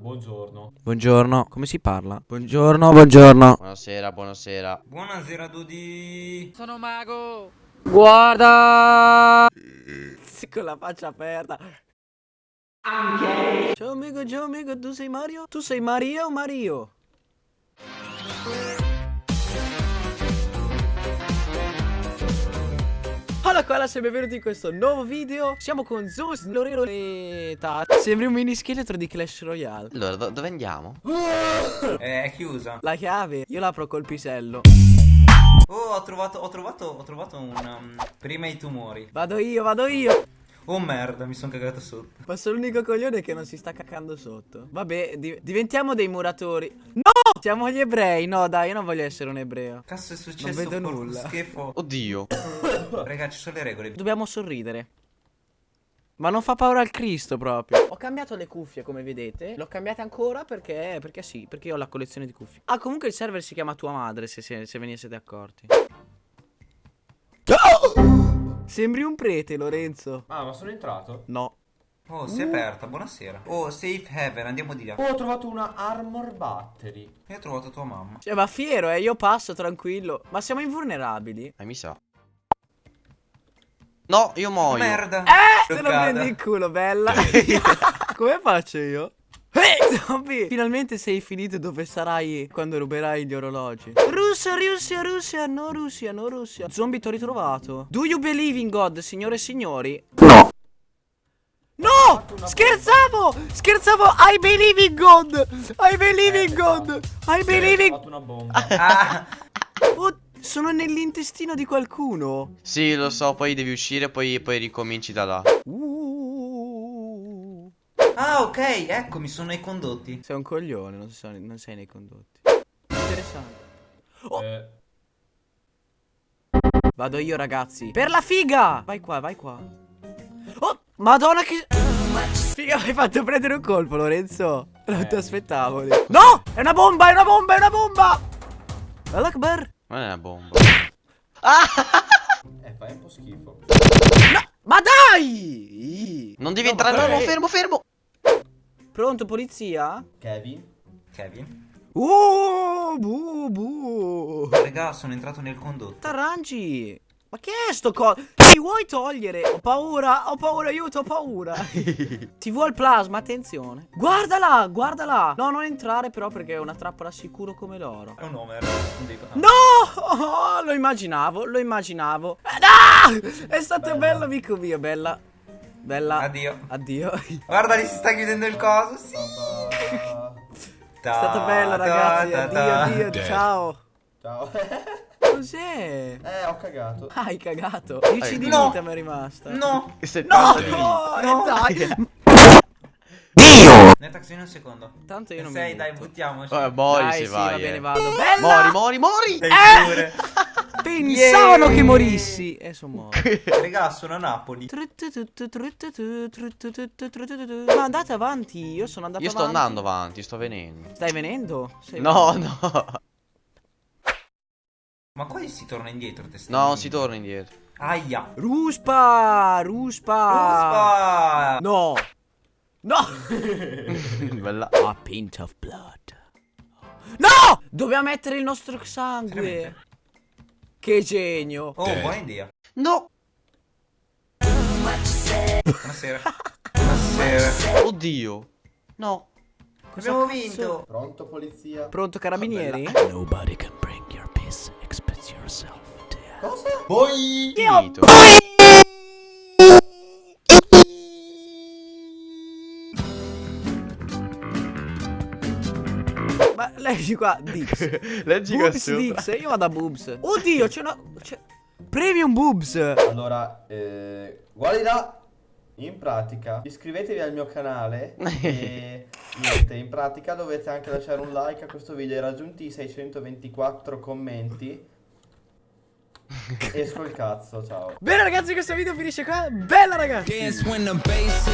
buongiorno. Buongiorno, come si parla? Buongiorno, buongiorno. Buonasera, buonasera. Buonasera Dudi. Sono mago. Guarda! Con la faccia aperta. Ciao amico, ciao amico, tu sei Mario? Tu sei Maria o Mario? Hola qua, sei benvenuti in questo nuovo video Siamo con Zeus, Lorero e Tata Sembri un mini scheletro di Clash Royale Allora, do- dove andiamo? Eh, è chiusa. La chiave, io l'apro col pisello Oh, ho trovato, ho trovato, ho trovato un... um, prima i tumori. Vado io, vado io Oh merda, mi sono cagato sotto. Ma sono l'unico coglione che non si sta cacando sotto Vabbè, di- diventiamo dei muratori No! Siamo gli ebrei, no dai, io non voglio essere un ebreo Cazzo è successo? Non vedo porco nulla. schifo. Oddio. Raga, ci sono le regole. Dobbiamo sorridere ma non fa paura al Cristo proprio Ho cambiato le cuffie come vedete L'ho cambiate ancora perché Perché sì Perché io ho la collezione di cuffie Ah comunque il server si chiama tua madre Se, se, se ve ne siete accorti Sembri un prete Lorenzo Ah, ma sono entrato? No Oh, si è aperta, buonasera. Oh, safe haven, andiamo di là. Oh, ho trovato una armor battery. E ho trovato tua mamma. Cioè ma fiero eh Io passo tranquillo Ma siamo invulnerabili Eh, mi sa. No, io muoio. Merda. Eh Te lo Bloccata. prendi in culo bella Come faccio io? Eh, zombie! Finalmente sei finito dove sarai quando ruberai gli orologi. Russia, Russia, Russia, no Russia, no Russia. Zombie, ti ho ritrovato. Do you believe in God, signore e signori? No! Scherzavo! Scherzavo! I believe in God! I believe in God! I believe Ho in... fatto una bomba. Ah, Oh, sono nell'intestino di qualcuno. Sì, lo so, poi devi uscire, poi, poi ricominci da là. Uh. ah, ok, eccomi, sono i condotti. Sei un coglione, non, so- non sei nei condotti. Interessante. Oh. Eh, Vado io, ragazzi. Per la figa! Vai qua, vai qua. Oh, madonna che... Figa, mi hai fatto prendere un colpo, Lorenzo. Non ti aspettavo. lì. No! È una bomba, è una bomba, è una bomba! Allah Akbar. Non è una bomba. eh, fai un po' schifo. Ma dai! Non devi No, ma entrare, fermo, è- fermo, fermo. Pronto, polizia? Kevin? Kevin. Uh, bu, bu. Raga, sono entrato nel condotto. Tarangi! Ma che è sto co... Ti vuoi togliere? Ho paura, ho paura, aiuto, ho paura. TV al plasma, attenzione. Guardala, guardala. No, non entrare però perché è una trappola sicuro come l'oro. È un Homer. Non dico- ah. No! Oh, lo immaginavo, lo immaginavo. No! È stato bello, amico mio, bella. Bella. Addio. Addio. È Guarda, lì si sta chiudendo il coso. Sì. Papà. stato bello, ragazzi. Addio, addio, ciao. Ciao. Cos'è? eh, ho cagato. Hai cagato. 10 di No. vita mi è rimasta. No. No, di- no, No. dai. Netax, vieni un secondo. Tanto io non Sei, mi dai, butto. buttiamoci. Oh, muori Dai, se sì, vai. va bene, eh. vado. Bella! Mori, mori, mori. Sei Eh! pure. Pensavano Yeah! che morissi. E sono morto. Raga, sono a Napoli. Ma andate avanti. Io sono andato Io sto avanti. andando avanti, sto venendo. Stai venendo? Sei No, venendo. no. Ma qua si torna indietro, testa. No, si torna indietro. Aia. Ruspa! Ruspa! Ruspa. No! No! Bella. A pint of blood. No! Doveva mettere il nostro sangue. Veramente? Che genio. Oh, buona idea. No. Buonasera. Buonasera. Oddio. No. Abbiamo cazzo? vinto. Pronto, polizia? Pronto carabinieri? Nobody can bring your peace except yourself. Cosa? Poi. Finito. Ma leggi qua, Dix. Leggi qua Boobs sopra. Dix, io vado a Boobs. Oddio, c'è una... c'è- Premium Boobs. Allora, eh, guardi là. In pratica, iscrivetevi al mio canale e niente, in pratica dovete anche lasciare un like a questo video. Hai raggiunti i 624 commenti. Esco il cazzo, ciao. Bene ragazzi, questo video finisce qua. Bella ragazzi. Dance when the bass